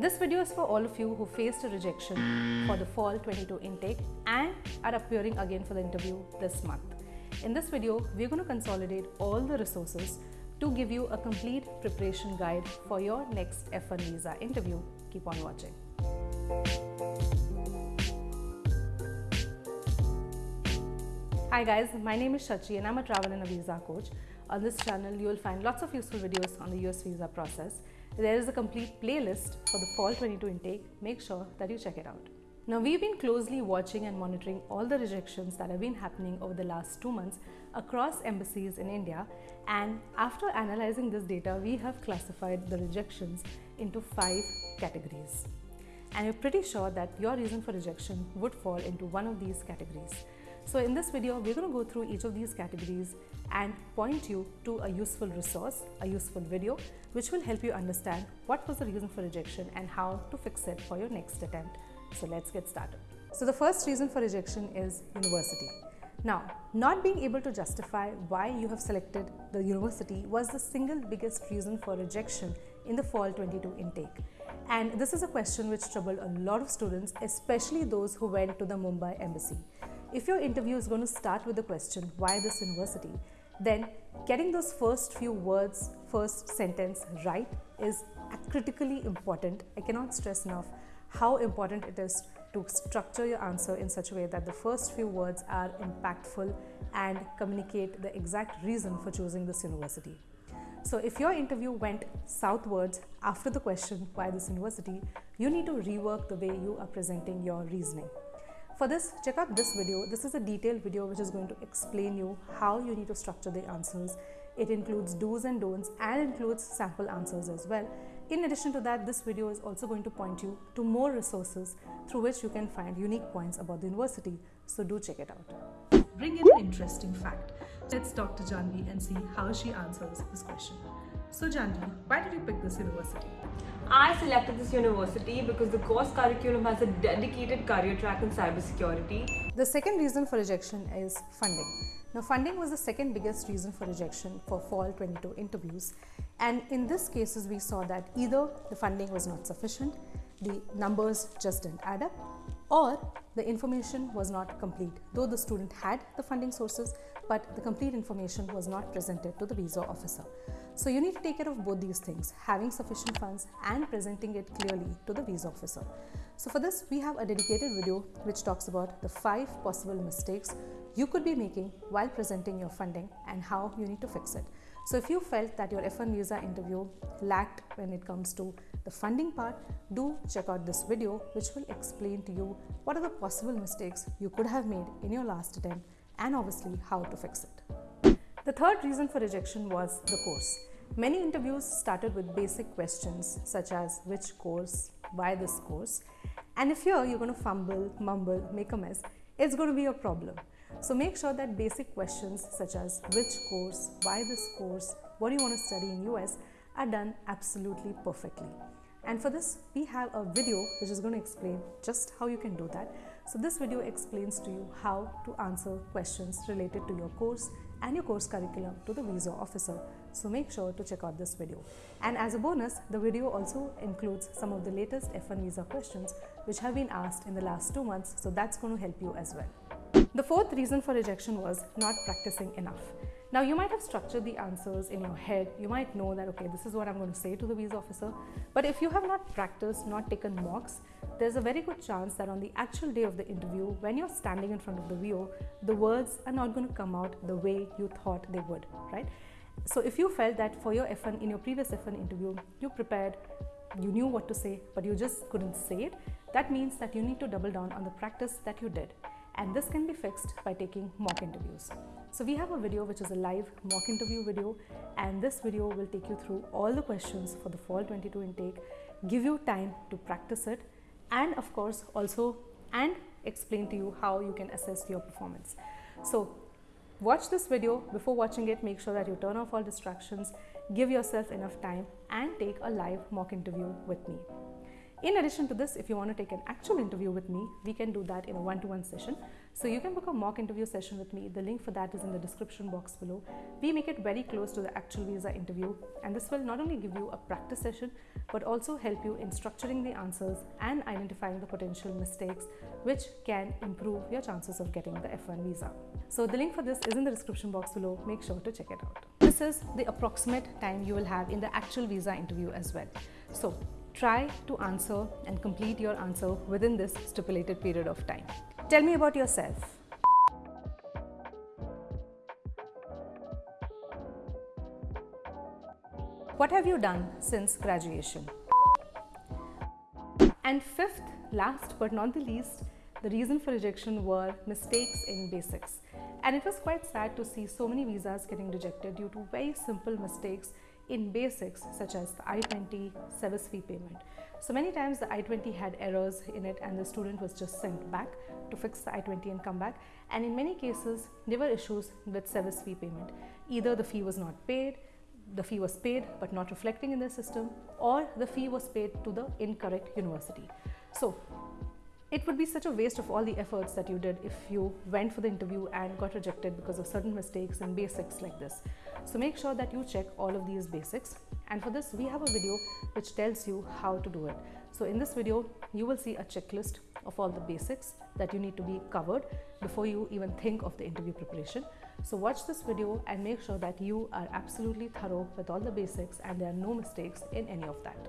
This video is for all of you who faced a rejection for the fall 22 intake and are appearing again for the interview this month. In this video, we're going to consolidate all the resources to give you a complete preparation guide for your next F1 visa interview. Keep on watching. Hi guys, my name is Shachi and I'm a travel and a visa coach. On this channel, you will find lots of useful videos on the US visa process. There is a complete playlist for the fall 22 intake. Make sure that you check it out. Now, we've been closely watching and monitoring all the rejections that have been happening over the last two months across embassies in India. And after analyzing this data, we have classified the rejections into five categories. And we're pretty sure that your reason for rejection would fall into one of these categories. So in this video, we're going to go through each of these categories and point you to a useful resource, a useful video, which will help you understand what was the reason for rejection and how to fix it for your next attempt. So let's get started. So the first reason for rejection is university. Now, not being able to justify why you have selected the university was the single biggest reason for rejection in the fall 22 intake. And this is a question which troubled a lot of students, especially those who went to the Mumbai embassy. If your interview is going to start with the question, why this university, then getting those first few words, first sentence right is critically important. I cannot stress enough how important it is to structure your answer in such a way that the first few words are impactful and communicate the exact reason for choosing this university. So if your interview went southwards after the question, why this university, you need to rework the way you are presenting your reasoning. For this, check out this video. This is a detailed video which is going to explain you how you need to structure the answers. It includes do's and don'ts and includes sample answers as well. In addition to that, this video is also going to point you to more resources through which you can find unique points about the university. So do check it out. Bring in an interesting fact. Let's talk to Janvi and see how she answers this question. So Janvi, why did you pick this university? I selected this university because the course curriculum has a dedicated career track in cybersecurity. The second reason for rejection is funding. Now, funding was the second biggest reason for rejection for fall 22 interviews. And in this cases, we saw that either the funding was not sufficient, the numbers just didn't add up, or the information was not complete, though the student had the funding sources, but the complete information was not presented to the visa officer. So you need to take care of both these things, having sufficient funds and presenting it clearly to the visa officer. So for this, we have a dedicated video which talks about the five possible mistakes you could be making while presenting your funding and how you need to fix it. So if you felt that your F1 visa interview lacked when it comes to the funding part, do check out this video which will explain to you what are the possible mistakes you could have made in your last attempt and obviously how to fix it. The third reason for rejection was the course. Many interviews started with basic questions such as which course, why this course. And if here you're going to fumble, mumble, make a mess, it's going to be a problem. So make sure that basic questions such as which course, why this course, what do you want to study in US are done absolutely perfectly. And for this, we have a video which is going to explain just how you can do that. So this video explains to you how to answer questions related to your course and your course curriculum to the visa officer. So make sure to check out this video. And as a bonus, the video also includes some of the latest F1 visa questions which have been asked in the last two months. So that's going to help you as well. The fourth reason for rejection was not practicing enough. Now you might have structured the answers in your head. You might know that, okay, this is what I'm going to say to the visa officer. But if you have not practiced, not taken mocks, there's a very good chance that on the actual day of the interview, when you're standing in front of the VO, the words are not going to come out the way you thought they would, right? So if you felt that for your F1, in your previous F1 interview, you prepared, you knew what to say, but you just couldn't say it, that means that you need to double down on the practice that you did and this can be fixed by taking mock interviews. So we have a video which is a live mock interview video and this video will take you through all the questions for the fall 22 intake, give you time to practice it and of course also and explain to you how you can assess your performance. So watch this video before watching it make sure that you turn off all distractions give yourself enough time and take a live mock interview with me In addition to this, if you want to take an actual interview with me, we can do that in a one to one session. So you can book a mock interview session with me. The link for that is in the description box below. We make it very close to the actual visa interview, and this will not only give you a practice session but also help you in structuring the answers and identifying the potential mistakes which can improve your chances of getting the F1 visa. So the link for this is in the description box below. Make sure to check it out. This is the approximate time you will have in the actual visa interview as well. So try to answer and complete your answer within this stipulated period of time. Tell me about yourself. What have you done since graduation? And fifth, last but not the least, the reason for rejection were mistakes in basics. And it was quite sad to see so many visas getting rejected due to very simple mistakes in basics such as the I-20 SEVIS fee payment. So many times the I-20 had errors in it and the student was just sent back to fix the I-20 and come back. And in many cases, there were issues with SEVIS fee payment. Either the fee was not paid, the fee was paid but not reflecting in the system or the fee was paid to the incorrect university. So it would be such a waste of all the efforts that you did if you went for the interview and got rejected because of certain mistakes and basics like this. So make sure that you check all of these basics and for this we have a video which tells you how to do it. So in this video you will see a checklist of all the basics that you need to be covered before you even think of the interview preparation. So watch this video and make sure that you are absolutely thorough with all the basics and there are no mistakes in any of that.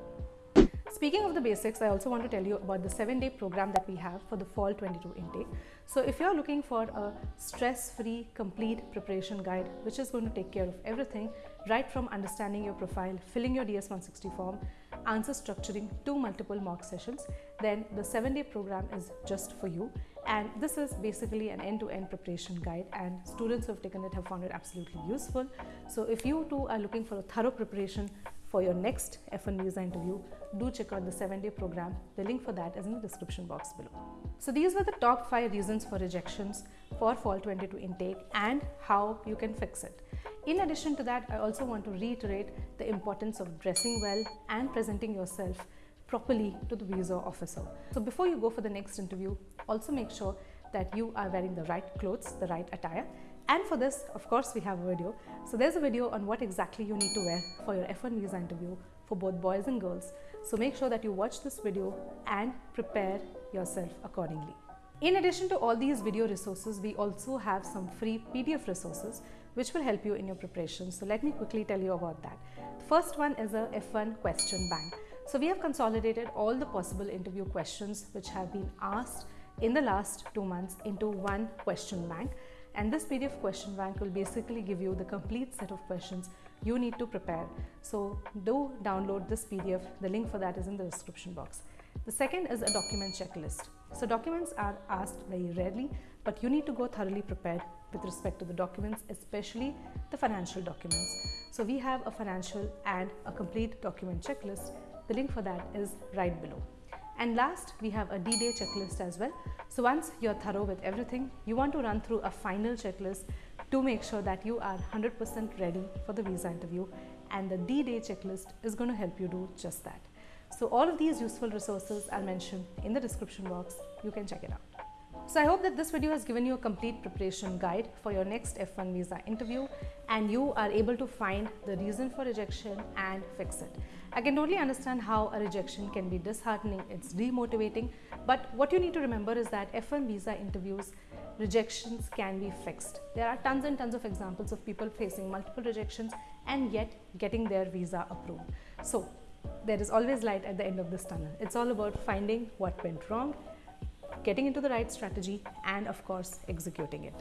Speaking of the basics, I also want to tell you about the seven day program that we have for the fall 22 intake. So if you're looking for a stress-free, complete preparation guide, which is going to take care of everything, right from understanding your profile, filling your DS-160 form, answer structuring to multiple mock sessions, then the seven day program is just for you. And this is basically an end-to-end -end preparation guide and students who have taken it have found it absolutely useful. So if you too are looking for a thorough preparation for your next F1 visa interview, do check out the 7-day program. The link for that is in the description box below. So these were the top 5 reasons for rejections for fall 22 intake and how you can fix it. In addition to that, I also want to reiterate the importance of dressing well and presenting yourself properly to the visa officer. So before you go for the next interview, also make sure that you are wearing the right clothes, the right attire and for this, of course, we have a video. So there's a video on what exactly you need to wear for your F1 visa interview for both boys and girls. So make sure that you watch this video and prepare yourself accordingly. In addition to all these video resources, we also have some free PDF resources which will help you in your preparation. So let me quickly tell you about that. The first one is a F1 question bank. So we have consolidated all the possible interview questions which have been asked in the last two months into one question bank and this PDF question bank will basically give you the complete set of questions you need to prepare. So do download this PDF. The link for that is in the description box. The second is a document checklist. So documents are asked very rarely, but you need to go thoroughly prepared with respect to the documents, especially the financial documents. So we have a financial and a complete document checklist. The link for that is right below. And last, we have a D-Day checklist as well. So once you're thorough with everything, you want to run through a final checklist to make sure that you are 100% ready for the visa interview. And the D-Day checklist is going to help you do just that. So all of these useful resources are mentioned in the description box. You can check it out. So I hope that this video has given you a complete preparation guide for your next F1 visa interview and you are able to find the reason for rejection and fix it. I can totally understand how a rejection can be disheartening, it's demotivating, but what you need to remember is that F1 visa interviews rejections can be fixed. There are tons and tons of examples of people facing multiple rejections and yet getting their visa approved. So there is always light at the end of this tunnel. It's all about finding what went wrong getting into the right strategy and of course executing it.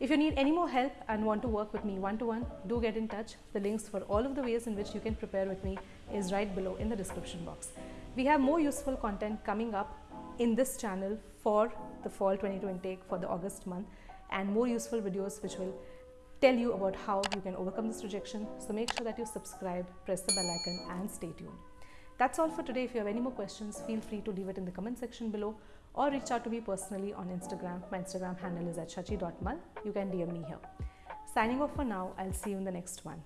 If you need any more help and want to work with me one-to-one, -one, do get in touch. The links for all of the ways in which you can prepare with me is right below in the description box. We have more useful content coming up in this channel for the fall 22 intake for the August month and more useful videos which will tell you about how you can overcome this rejection. So make sure that you subscribe, press the bell icon and stay tuned. That's all for today. If you have any more questions, feel free to leave it in the comment section below or reach out to me personally on Instagram. My Instagram handle is at shachi.mal. You can DM me here. Signing off for now. I'll see you in the next one.